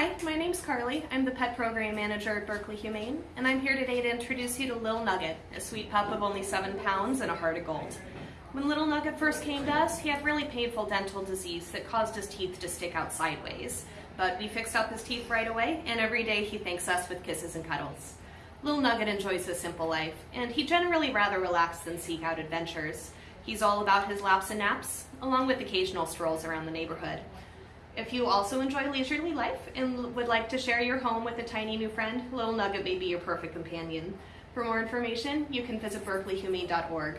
Hi, my name's Carly. I'm the pet program manager at Berkeley Humane, and I'm here today to introduce you to Lil Nugget, a sweet pup of only seven pounds and a heart of gold. When Little Nugget first came to us, he had really painful dental disease that caused his teeth to stick out sideways. But we fixed up his teeth right away, and every day he thanks us with kisses and cuddles. Little Nugget enjoys a simple life, and he generally rather relaxed than seek out adventures. He's all about his laps and naps, along with occasional strolls around the neighborhood. If you also enjoy leisurely life and would like to share your home with a tiny new friend, Little Nugget may be your perfect companion. For more information, you can visit berkeleyhumane.org.